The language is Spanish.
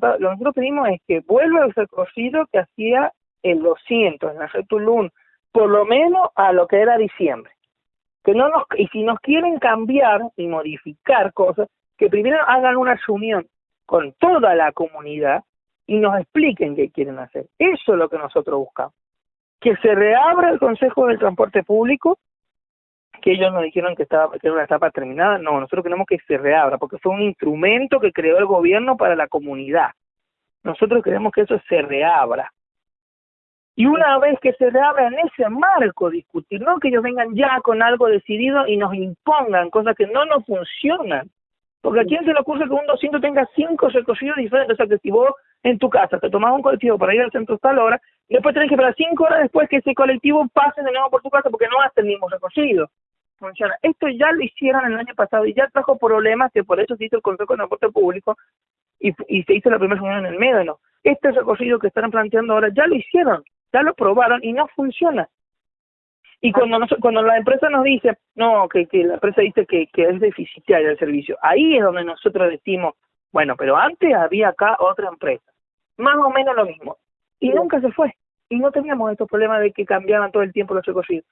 Lo que nosotros pedimos es que vuelva el recorrido que hacía el 200 en la red Tulum, por lo menos a lo que era diciembre. Que no nos, y si nos quieren cambiar y modificar cosas, que primero hagan una reunión con toda la comunidad y nos expliquen qué quieren hacer. Eso es lo que nosotros buscamos. Que se reabra el Consejo del Transporte Público, que ellos nos dijeron que, estaba, que era una etapa terminada. No, nosotros queremos que se reabra, porque fue un instrumento que creó el gobierno para la comunidad. Nosotros queremos que eso se reabra. Y una vez que se reabra en ese marco discutir, no que ellos vengan ya con algo decidido y nos impongan cosas que no nos funcionan. Porque a quién se le ocurre que un 200 tenga cinco recorridos diferentes. O sea, que si vos en tu casa te tomás un colectivo para ir al centro tal hora, después tenés que esperar cinco horas después que ese colectivo pase de nuevo por tu casa porque no hace el mismo recorrido. Funciona. Esto ya lo hicieron el año pasado y ya trajo problemas que por eso se hizo el Consejo de Transporte Público y, y se hizo la primera reunión en el Médano. Este recorrido que están planteando ahora ya lo hicieron ya lo probaron y no funciona. Y cuando cuando la empresa nos dice, no, que, que la empresa dice que, que es deficitario el servicio, ahí es donde nosotros decimos, bueno, pero antes había acá otra empresa, más o menos lo mismo, y nunca se fue, y no teníamos estos problemas de que cambiaban todo el tiempo los recorridos.